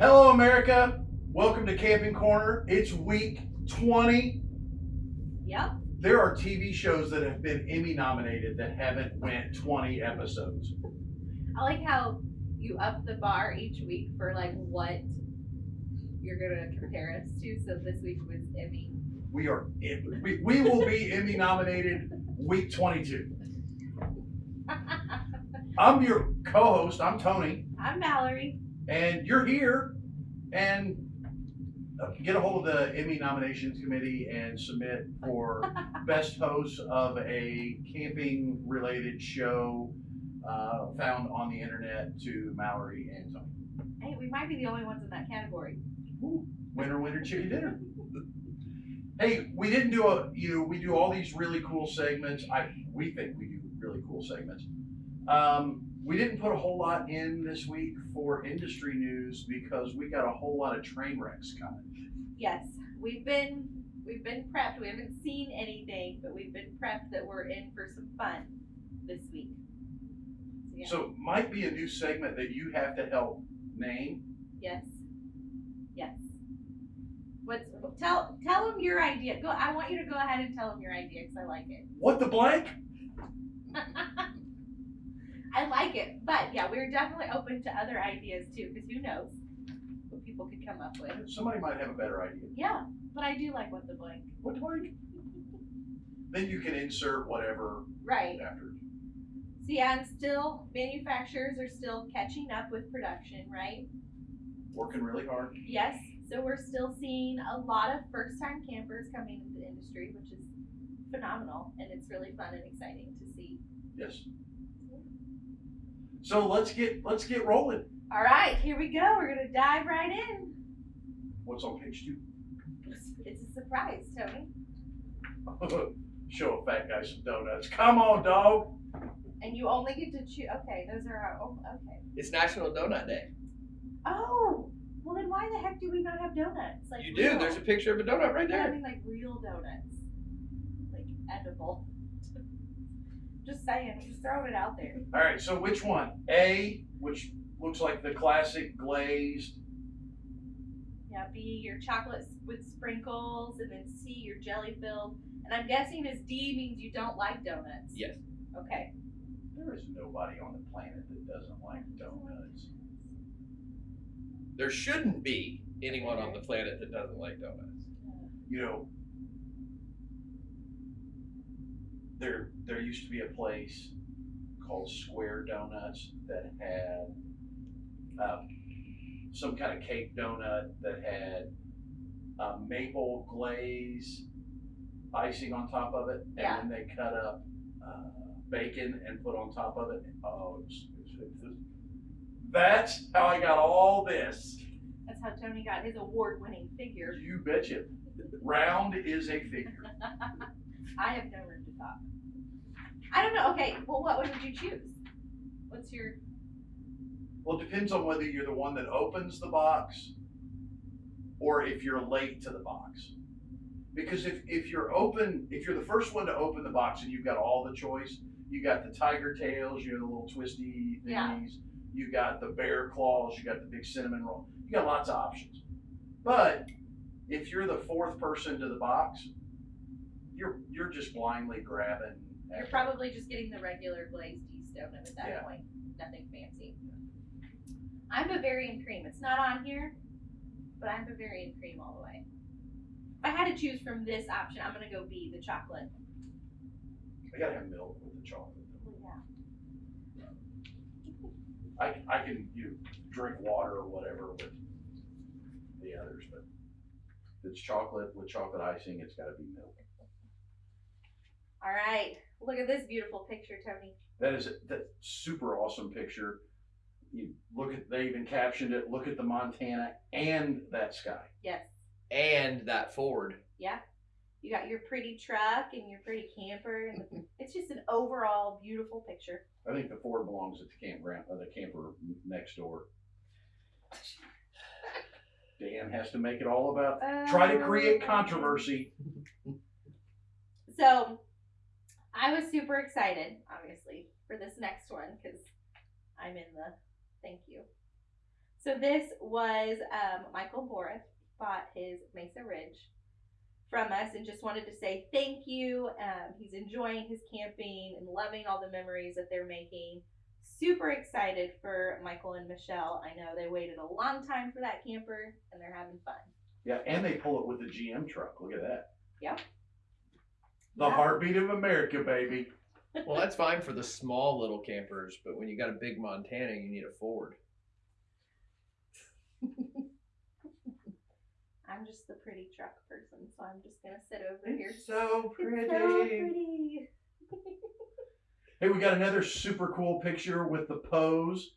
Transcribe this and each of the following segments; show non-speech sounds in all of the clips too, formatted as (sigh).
Hello, America. Welcome to Camping Corner. It's week 20. Yep. There are TV shows that have been Emmy nominated that haven't went 20 episodes. I like how you up the bar each week for like what you're gonna compare us to. So this week was Emmy. We are we, we will be Emmy nominated week 22. (laughs) I'm your co-host. I'm Tony, I'm Mallory. And you're here. And uh, get a hold of the Emmy nominations committee and submit for (laughs) best host of a camping related show uh, found on the internet to Mallory and Tony. Hey, we might be the only ones in that category. Winner, winner, chicken dinner. Hey, we didn't do a, you know, we do all these really cool segments. I, we think we do really cool segments. Um, we didn't put a whole lot in this week for industry news because we got a whole lot of train wrecks coming. Yes, we've been we've been prepped. We haven't seen anything, but we've been prepped that we're in for some fun this week. So, yeah. So might be a new segment that you have to help name. yes, yes. What's tell tell them your idea? Go. I want you to go ahead and tell them your idea because I like it. What the blank? (laughs) I like it, but yeah, we're definitely open to other ideas too, because who knows what people could come up with. Somebody might have a better idea. Yeah, but I do like what the blank. What the blank? Then you can insert whatever Right. after. So yeah, and still manufacturers are still catching up with production, right? Working really hard. Yes. So we're still seeing a lot of first-time campers coming into the industry, which is phenomenal, and it's really fun and exciting to see. Yes. So let's get let's get rolling. All right, here we go. We're gonna dive right in. What's on page two? It's a surprise, Tony. (laughs) Show a fat guy some donuts. Come on, dog. And you only get to choose. Okay, those are our. Oh, okay. It's National Donut Day. Oh, well then why the heck do we not have donuts? Like You do. real- There's a picture of a donut right But I there. mean, like real donuts, like edible. Just saying, just throwing it out there. All right. So which one? A, which looks like the classic glazed. Yeah, B your chocolate with sprinkles, and then C your jelly filled. And I'm guessing as D means you don't like donuts. Yes. Okay. There is nobody on the planet that doesn't like donuts. There shouldn't be anyone on the planet that doesn't like donuts. You know, there there used to be a place called Square Donuts that had um, some kind of cake donut that had uh, maple glaze icing on top of it, and Yeah. then they cut up uh, bacon and put on top of it. Oh, it's, it's, it's, that's how I got all this. That's how Tony got his award-winning figure. You betcha. Round is a figure. (laughs) I have no I don't know. Okay, well, what would you choose? What's your Well, it depends on whether you're the one that opens the box or if you're late to the box. Because if, if you're open, if you're the first one to open the box and you've got all the choice, you got the tiger tails, you have the little twisty thingies, Yeah. you got the bear claws, you got the big cinnamon roll, you got lots of options. But if you're the fourth person to the box, you're you're just blindly grabbing. You're probably just getting the regular glazed yeast donut at that Yeah. point. Nothing fancy. I'm Bavarian cream. It's not on here, but I'm Bavarian cream all the way. If I had to choose from this option, I'm gonna go B, the chocolate. I gotta have milk with the chocolate. Oh, yeah. I, I can you drink water or whatever with the others, but if it's chocolate with chocolate icing, it's got to be milk. All right. Look at this beautiful picture, Tony. That is a, that super awesome picture. You look at they even captioned it. Look at the Montana and that sky. Yes. And that Ford. Yeah. You got your pretty truck and your pretty camper, and (laughs) it's just an overall beautiful picture. I think the Ford belongs at the campground, uh, the camper next door. Dan has to make it all about try to create Uh, controversy. So, I was super excited, obviously, for this next one because I'm in the thank you. So this was um, Michael Boris bought his Mesa Ridge from us and just wanted to say thank you. Um, he's enjoying his camping and loving all the memories that they're making. Super excited for Michael and Michelle. I know they waited a long time for that camper and they're having fun. Yeah, and they pull it with the GM truck. Look at that. Yep. The Yeah. heartbeat of America, baby. Well, that's fine for the small little campers, but when you got a big Montana, you need a Ford. (laughs) I'm just the pretty truck person, so I'm just gonna sit over here. It's so pretty. It's so pretty. Hey, we got another super cool picture with the pose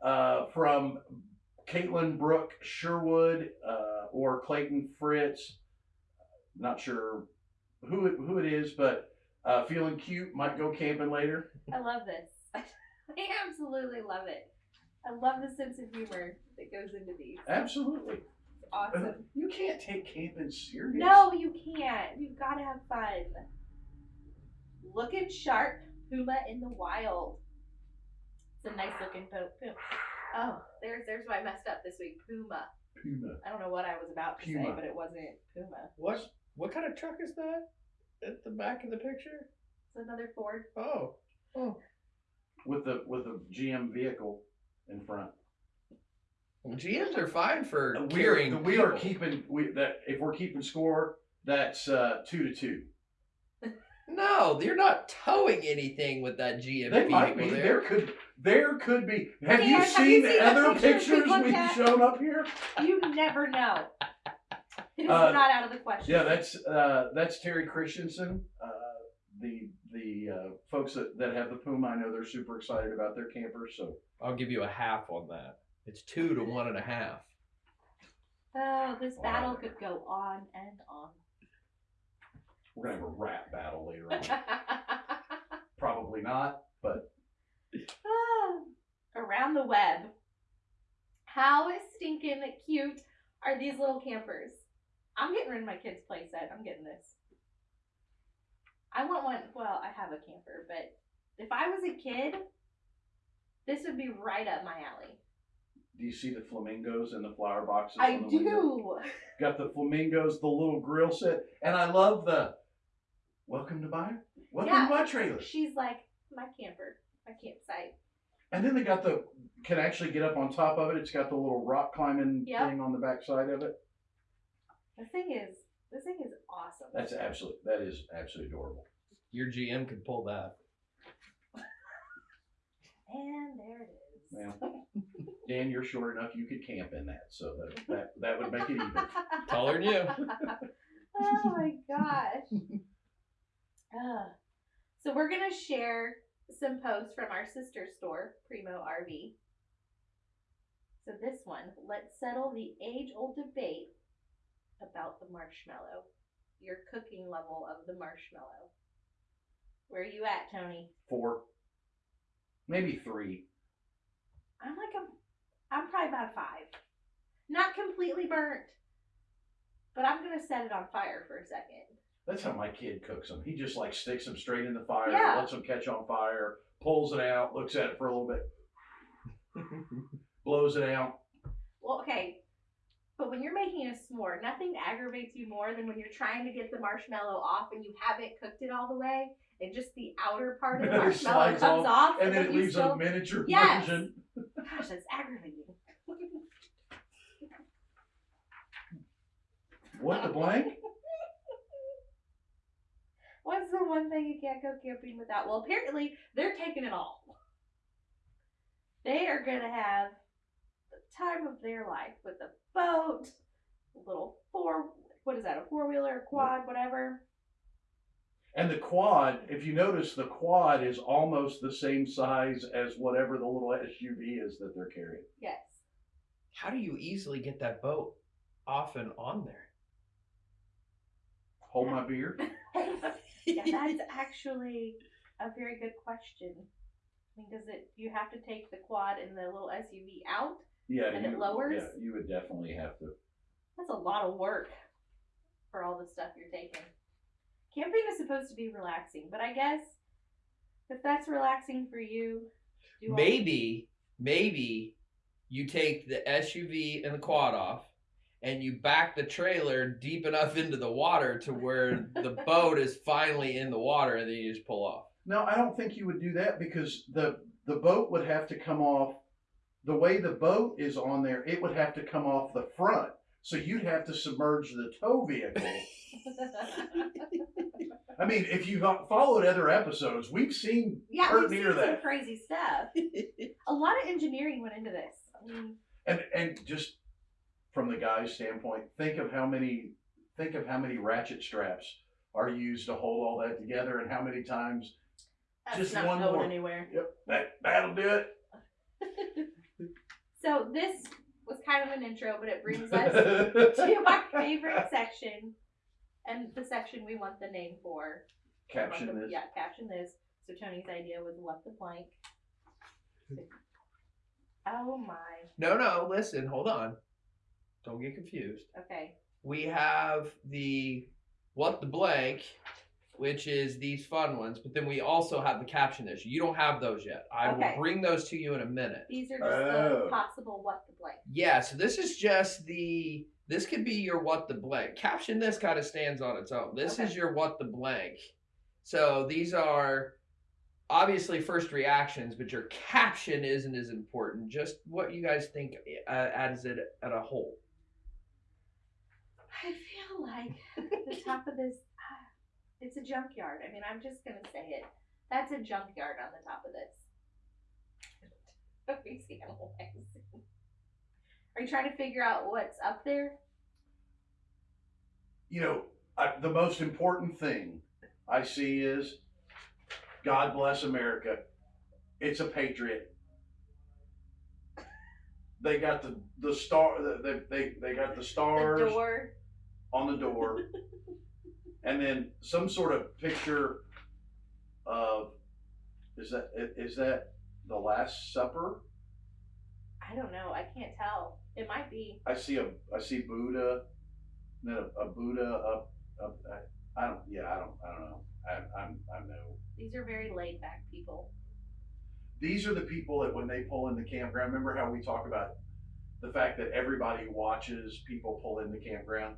uh, from Caitlin Brooke Sherwood uh, or Clayton Fritz. Not sure who it, who it is, but uh, feeling cute. Might go camping later. I love this. (laughs) I absolutely love it. I love the sense of humor that goes into these. Absolutely. It's awesome. You can't take camping serious. No, you can't. You've got to have fun. Looking sharp, puma in the wild. It's a nice looking puma. Oh, there's there's why I messed up this week. Puma. Puma. I don't know what I was about to say, but it wasn't puma. What what kind of truck is that at the back of the picture? It's another Ford. Oh, oh. With the with the GM vehicle in front. Well, GMs are fine for We are, carrying. we are people. keeping we that if we're keeping score, that's uh, two to two. (laughs) No, you're not towing anything with that GM They vehicle might be. there. There could there could be. Have you Dan, have seen you seen the other pictures pictures we we've at? shown up here? You never know. It is Uh, not out of the question. Yeah, that's uh, that's Terry Christensen. Uh, the the uh, folks that, that have the Puma, I know they're super excited about their campers. So I'll give you a half on that. It's two to one and a half. Oh, this battle could go on and on. we're gonna have a rap battle later on. (laughs) Probably not, but Ah, Around the web. How stinking cute are these little campers? I'm getting rid of my kid's playset. I'm getting this. I want one. Well, I have a camper, but if I was a kid, this would be right up my alley. do you see the flamingos and the flower boxes? I on the window? do. Got the flamingos, the little grill set, and I love the welcome to my welcome Yeah. to my trailer. She's like my camper, my campsite. And then they got the can actually get up on top of it. It's got the little rock climbing Yep. thing on the back side of it. The thing is, this thing is awesome. That's absolutely that is absolutely adorable. Your GM could pull that. and there it is. Well, Dan, you're short enough you could camp in that, so that that, that would make it even. (laughs) Taller than you. oh my gosh. Ah. so we're gonna share some posts from our sister store, Primo RV. So this one, let's settle the age-old debate about the marshmallow. Your cooking level of the marshmallow. Where are you at, Tony? Four, maybe three. I'm like a, I'm probably about a five. Not completely burnt, but I'm gonna set it on fire for a second. That's how my kid cooks them. He just like sticks them straight in the fire, Yeah. lets them catch on fire, pulls it out, looks at it for a little bit, (laughs) blows it out. Well, okay. But when you're making a s'more, nothing aggravates you more than when you're trying to get the marshmallow off and you haven't cooked it all the way, and just the outer part of the marshmallow comes off, off, And then it leaves still. a miniature Yes. version. Gosh, that's aggravating. What the blank? (laughs) What's the one thing you can't go camping without? Well, apparently they're taking it all. They are gonna have the time of their life with a boat, a little four. What is that? A four wheeler, quad, whatever. And the quad, if you notice, the quad is almost the same size as whatever the little SUV is that they're carrying. Yes. How do you easily get that boat off and on there? Hold my beer. (laughs) Yeah, that's (laughs) actually a very good question. I mean, does it? You have to take the quad and the little SUV out. Yeah, And it you, lowers? Yeah, you would definitely have to. That's a lot of work for all the stuff you're taking. Camping is supposed to be relaxing, but I guess if that's relaxing for you, do all- Maybe, maybe you take the SUV and the quad off, and you back the trailer deep enough into the water to where the (laughs) boat is finally in the water, and then you just pull off. No, I don't think you would do that because the the boat would have to come off. The way the boat is on there, it would have to come off the front. So you'd have to submerge the tow vehicle. (laughs) I mean, if you've followed other episodes, we've seen yeah, we've near seen some that. crazy stuff. (laughs) A lot of engineering went into this. I mean, And and just from the guy's standpoint, think of how many think of how many ratchet straps are used to hold all that together, and how many times That's Just not one going more. anywhere. yep that that'll do it. (laughs) so this was kind of an intro, but it brings (laughs) us to our favorite section, and the section we want the name for. Caption the- this. Yeah, caption this. So Tony's idea was what the blank. Oh my. No, no, listen, hold on. Don't get confused. Okay. We have the what the blank, which is these fun ones, but then we also have the caption issue. You don't have those yet. I Okay. will bring those to you in a minute. These are just Oh. the possible what the blank. Yeah, so this is just the this could be your what the blank. Caption this kind of stands on its own. This is your what the blank. So these are obviously first reactions, but your caption isn't as important. Just what you guys think uh, as it at a whole. I feel like the top of this, it's a junkyard. I mean, I'm just gonna say it. That's a junkyard on the top of this. (laughs) Are you seeing what? (laughs) Are you trying to figure out what's up there? You know, I, the most important thing I see is God bless America. It's a patriot. They got the the star. They they they got the stars The door. on the door, (laughs) and then some sort of picture of is that is that the Last Supper? I don't know. I can't tell. It might be. I see a I see Buddha, then a, a Buddha up up. I, I don't. Yeah, I don't. I don't know. I, I'm I'm no. These are very laid back people. These are the people that when they pull in the campground. Remember how we talk about the fact that everybody watches people pull in the campground.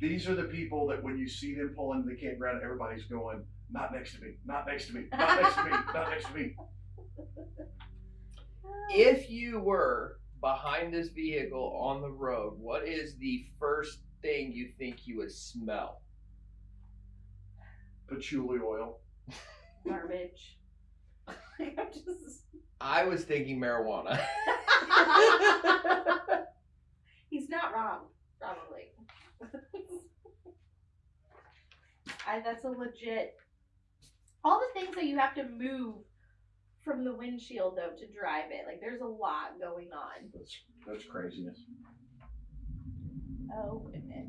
These are the people that when you see them pull into the campground, everybody's going, "Not next to me. Not next to me. Not next to me. (laughs) Not next to me." If you were behind this vehicle on the road, what is the first thing you think you would smell? Patchouli oil. Garbage. (laughs) I'm just. I was thinking marijuana. (laughs) He's not wrong, probably. I, that's a legit. All the things that you have to move from the windshield though to drive it, like there's a lot going on. That's that's craziness. Oh goodness.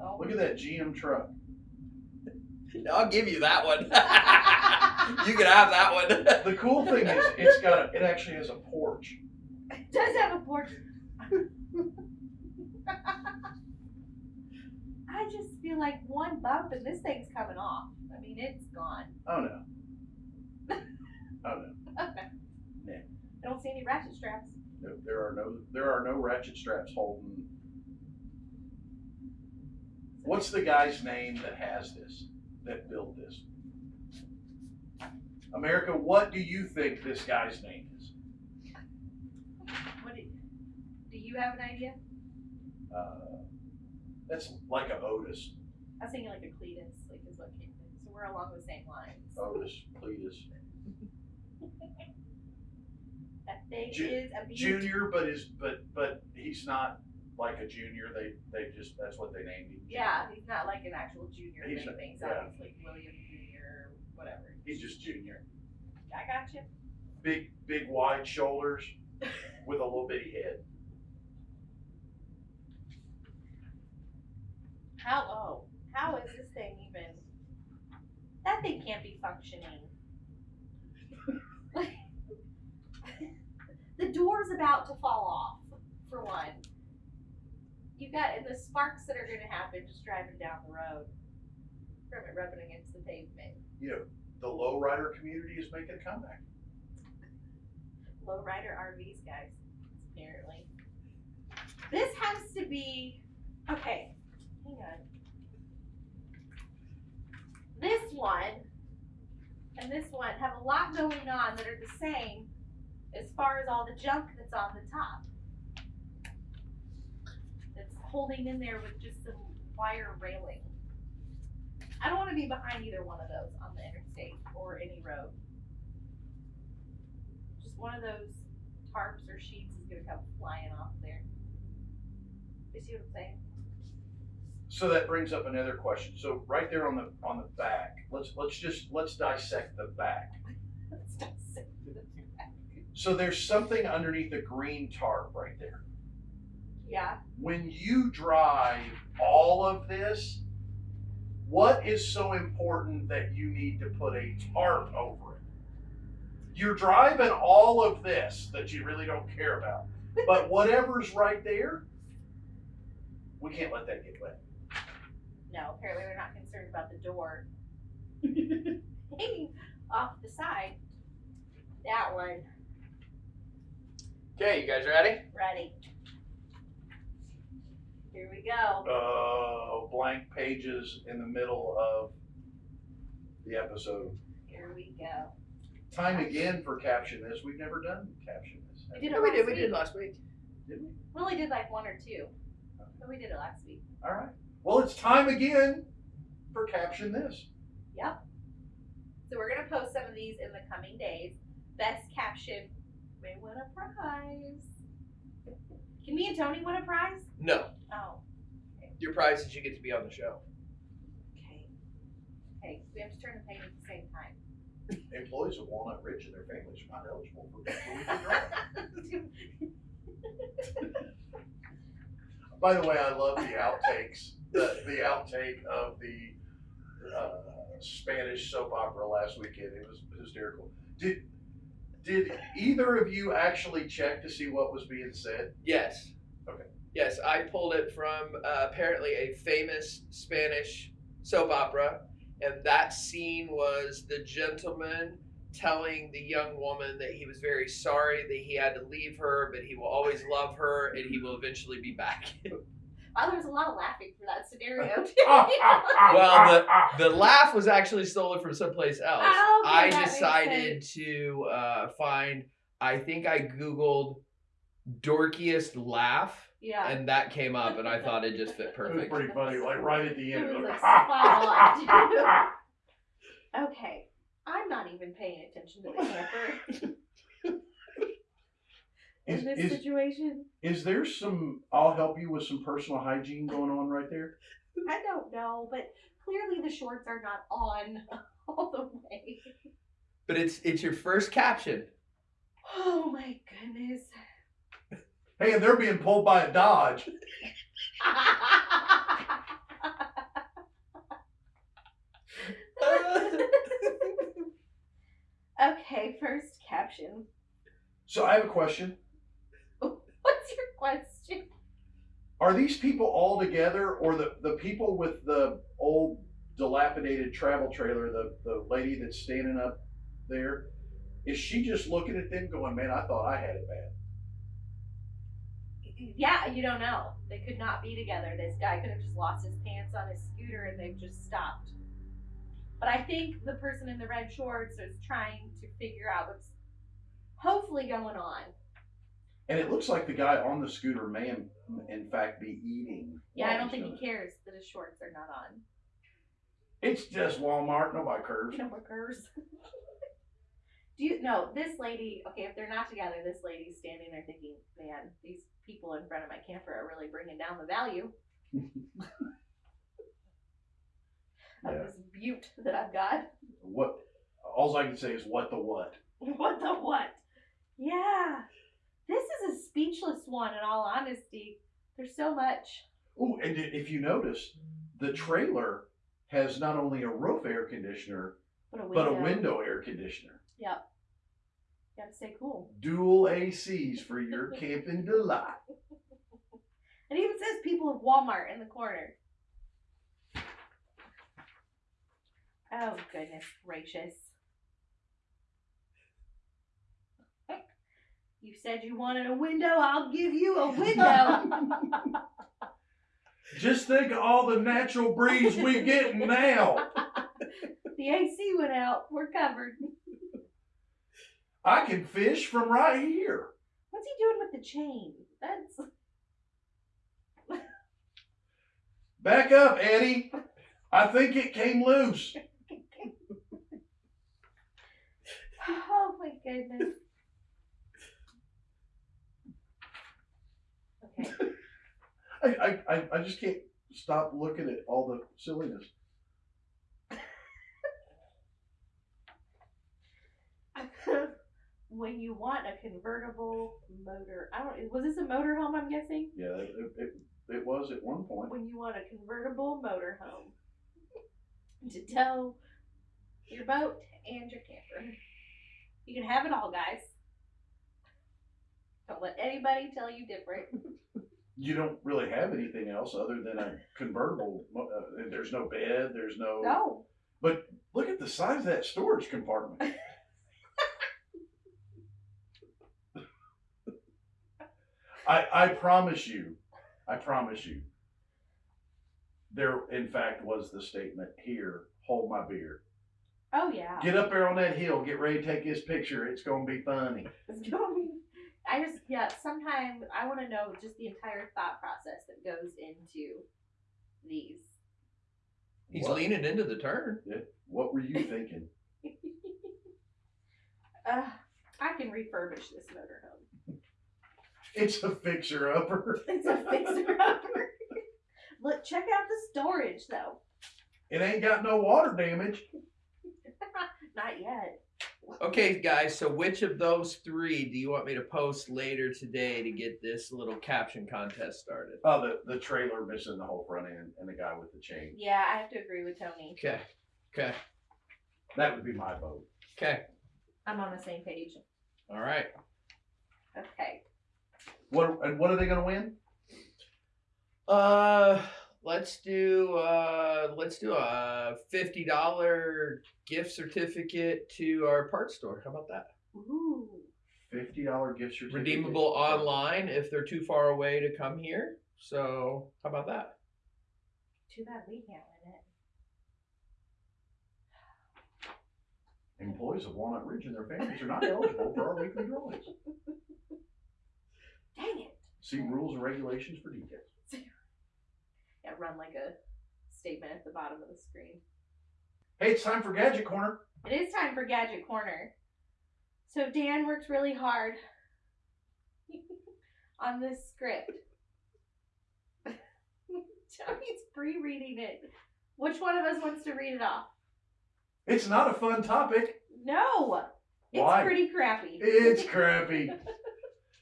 Oh. Look at that GM truck. (laughs) I'll give you that one. (laughs) you can have that one. The cool thing is, it's got a, it actually has a porch. It does have a porch. (laughs) I just feel like one bump and this thing's coming off. I mean, it's gone. Oh no. (laughs) Oh no. Okay. Yeah. I don't see any ratchet straps. No, there are no there are no ratchet straps holding. What's the guy's name that has this? That built this? America, what do you think this guy's name is? What do, do you have an idea? Uh, that's like a Otis. I was thinking like a Cletus, like is what came in. So we're along the same lines. Otis, Cletus. (laughs) That thing Ju- is a. Junior, but is but but he's not like a junior. They they just that's what they named him. Yeah, he's not like an actual junior He's not- Things yeah. obviously William Junior, whatever. He's just junior. I got you. Big big wide shoulders (laughs) with a little bitty head. How oh, how is this thing even? That thing can't be functioning. (laughs) The door's about to fall off, for one. You got and the sparks that are gonna happen just driving down the road from it rubbing against the pavement. You know, the lowrider community is making a comeback. lowrider RVs, guys. Apparently, this has to be okay. On. This one and this one have a lot going on that are the same as far as all the junk that's on the top. That's holding in there with just some wire railing. I don't want to be behind either one of those on the interstate or any road. Just one of those tarps or sheets is gonna come flying off there. You see what I'm saying? So that brings up another question. So right there on the on the back, let's let's just let's dissect the back. Let's dissect the back. So there's something underneath the green tarp right there. Yeah. When you drive all of this, what is so important that you need to put a tarp over it? You're driving all of this that you really don't care about. But (laughs) whatever's right there, we can't let that get wet. No, apparently they're not concerned about the door (laughs) hanging off the side. That one, Okay, you guys ready? ready. Here we go. uh, blank pages in the middle of the episode. Here we go. Time again for caption this. We've never done caption this. We did it we last did. We week. did last week. Did we? We only did like one or two, but we did it last week. All right. Well, it's time again for caption this. Yep. So we're gonna post some of these in the coming days. Best caption may win a prize. Can me and Tony win a prize? No, Oh, your prize is you get to be on the show. okay. Okay, we have to turn the page at the same time. (laughs) Employees of Walnut Ridge and their families are not eligible for (laughs) the (laughs) By the way, I love the outtakes. The, the outtake of the uh, Spanish soap opera last weekend. It was hysterical. Did did either of you actually check to see what was being said? Yes. Okay. Yes, I pulled it from uh, apparently a famous Spanish soap opera, and that scene was the gentleman telling the young woman that he was very sorry that he had to leave her, but he will always love her and he will eventually be back. (laughs) Oh, there was a lot of laughing for that scenario too. (laughs) Well, the the laugh was actually stolen from someplace else. Oh, okay, I decided to uh, find. I think I googled dorkiest laugh, yeah. and that came up, and I (laughs) thought it just fit perfect. It was pretty funny, like right at the end. It was it like spot on, Okay, I'm not even paying attention to the camper (laughs) Is, in this is, situation. is there some, I'll help you with some personal hygiene going on right there? I don't know, but clearly the shorts are not on (laughs) all the way. But it's it's your first caption. Oh my goodness. Hey, and they're being pulled by a Dodge. (laughs) okay, first caption. So I have a question. What's your question? Are these people all together or the, the people with the old dilapidated travel trailer, the, the lady that's standing up there, is she just looking at them going, man, I thought I had it bad? Yeah, you don't know. They could not be together. This guy could have just lost his pants on his scooter and they've just stopped. But I think the person in the red shorts is trying to figure out what's hopefully going on. And it looks like the guy on the scooter may, in, in fact, be eating. Yeah, I don't think he cares that his shorts are not on. It's just Walmart, nobody cares. No workers. (laughs) Do you no, this lady, okay, if they're not together, this lady's standing there thinking, man, these people in front of my camper are really bringing down the value (laughs) of Yeah. this butte that I've got. What? All I can say is what the what. (laughs) What the what? Yeah. This is a speechless one, in all honesty. There's so much. Oh, and if you notice, the trailer has not only a roof air conditioner But a window. but a window air conditioner. Yep. Gotta stay cool. Dual ACs for your (laughs) camping delight. It even says people of Walmart in the corner. Oh goodness gracious. You said you wanted a window, I'll give you a window. (laughs) Just think of all the natural breeze we get now. (laughs) the AC went out. We're covered. I can fish from right here. What's he doing with the chain? That's Back up, Eddie. I think it came loose. Oh my goodness. Okay. (laughs) I, I, I, I just can't stop looking at all the silliness. (laughs) when you want a convertible motor, I don't. Was this a motor home? I'm guessing. Yeah, it, it, it was at one point. When you want a convertible motor home to tow your boat and your camper, you can have it all, guys. Don't let anybody tell you different. (laughs) You don't really have anything else other than a convertible. Uh, there's no bed. There's no. No. But look at the size of that storage compartment. (laughs) I, I promise you, I promise you, there in fact was the statement here, hold my beer. Oh yeah. Get up there on that hill, get ready to take this picture. It's gonna be funny. It's gonna be. I just yeah. Sometimes I want to know just the entire thought process that goes into these. He's What? leaning into the turn. Yeah. What were you thinking? (laughs) uh, I can refurbish this motorhome. It's a fixer upper. (laughs) It's a fixer upper. Look, check out the storage though. It ain't got no water damage. (laughs) Not yet. Okay, guys. So which of those three do you want me to post later today to get this little caption contest started? Oh, the, the trailer missing the whole front end and the guy with the chain. Yeah, I have to agree with Tony. Okay. Okay. That would be my vote. Okay. I'm on the same page. All right. Okay. What and what are they gonna win? Uh, let's do uh, let's do a fifty dollar gift certificate to our parts store. How about that? Ooh. Fifty dollar gift certificate. Redeemable online if they're too far away to come here. So how about that? Too bad we can't win it. Employees of Walnut Ridge and their families are not eligible for our weekly drawings. (laughs) Dang it. See rules and regulations for details. Yeah, run like a statement at the bottom of the screen. Hey, it's time for Gadget Corner. It is time for Gadget Corner. So Dan worked really hard (laughs) on this script. (laughs) Tony's pre-reading it. Which one of us wants to read it off? It's not a fun topic. No, it's Why? pretty crappy. It's crappy. (laughs)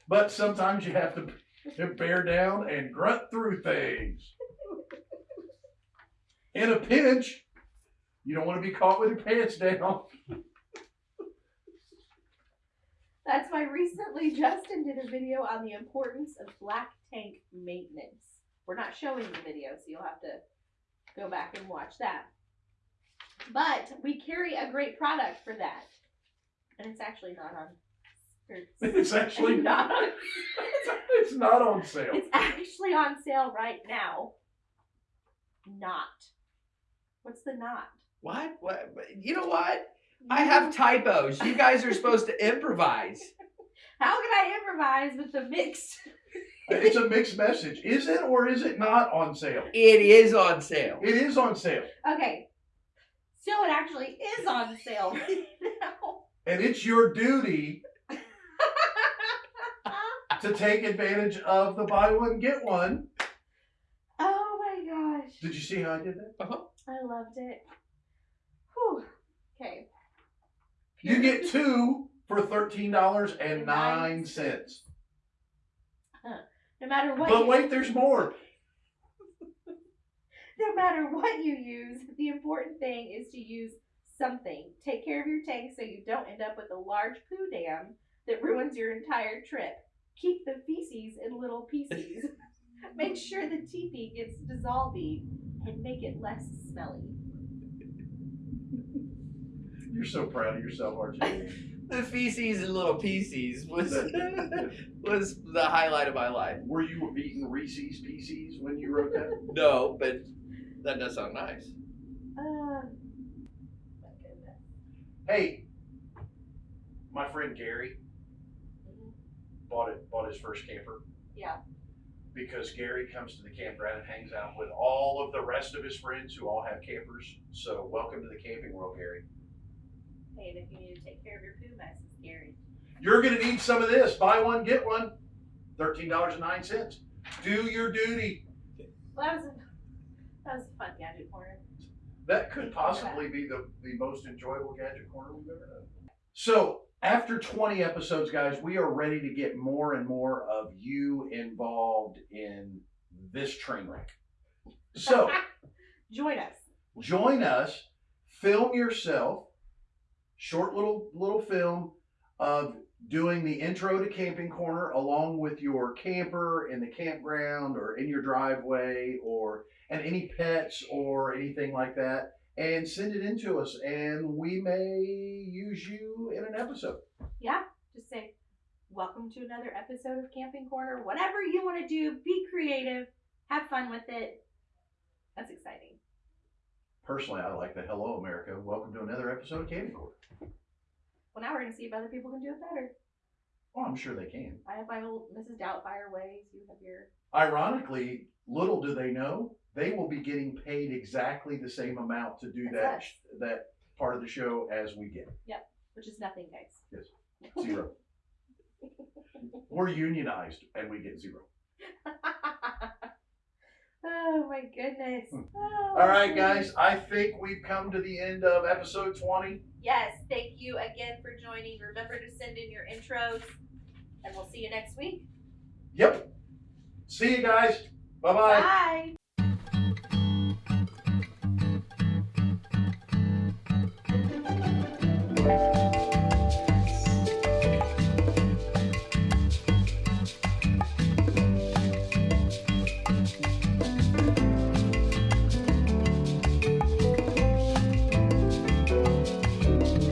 But sometimes you have to bear down and grunt through things. In a pinch, you don't want to be caught with your pants down. That's why recently Justin did a video on the importance of black tank maintenance. We're not showing the video, so you'll have to go back and watch that. But we carry a great product for that. And it's actually not on. (laughs) It's actually (laughs) not on (laughs) it's not on sale. it's actually on sale right now. Not. What's the not? What? What? You know what? I have typos. You guys are supposed to (laughs) improvise. How can I improvise with the mix? Uh, it's a mixed message. Is it or is it not on sale? It is on sale. It is on sale. Okay. So it actually is on sale right (laughs) now. And it's your duty (laughs) to take advantage of the buy one, get one. oh my gosh. Did you see how I did that? Uh-huh. I loved it. Whew. Okay. You get two for thirteen dollars and nine cents. No matter what But wait, there's more. (laughs) no matter what you use, the important thing is to use something. Take care of your tank so you don't end up with a large poo dam that ruins your entire trip. Keep the feces in little pieces. (laughs) Make sure the teepee gets dissolved and make it less smelly. You're so proud of yourself, aren't you? (laughs) the feces and little pieces was (laughs) (laughs) was the highlight of my life. Were you eating Reese's Pieces when you wrote that? No, but that does sound nice. Uh. Hey, my friend Gary Mhm. bought it. Bought his first camper. Yeah. Because Gary comes to the campground and hangs out with all of the rest of his friends who all have campers. So welcome to the camping world, Gary. Hey, if you need to take care of your poo mess, it's scary. You're gonna need some of this. Buy one, get one. Thirteen dollars and nine cents. Do your duty. Well, that was a, that was a fun gadget corner. That could possibly be the, the most enjoyable gadget corner we've ever done. So after 20 episodes, guys, we are ready to get more and more of you involved in this train wreck. So (laughs) Join us. join us, film yourself, short little little film of doing the intro to Camping Corner along with your camper in the campground or in your driveway or and any pets or anything like that and send it in to us and we may use you in an episode. Yeah. Just say, welcome to another episode of Camping Corner. Whatever you want to do, be creative, have fun with it. That's exciting. Personally, I like the Hello America. Welcome to another episode of Camping Corner. Well, now we're going to see if other people can do it better. Well, I'm sure they can. I have my old Mrs. Doubtfire ways. You have your. Ironically, little do they know, they will be getting paid exactly the same amount to do that that part of the show as we get. Yep. Which is nothing, guys. Zero. (laughs) We're unionized and we get zero. (laughs) oh my goodness. Oh, Hmm. All right, guys, I think we've come to the end of episode 20. Yes, thank you again for joining. Remember to send in your intros, and we'll see you next week. Yep. See you guys. Bye-bye. Bye.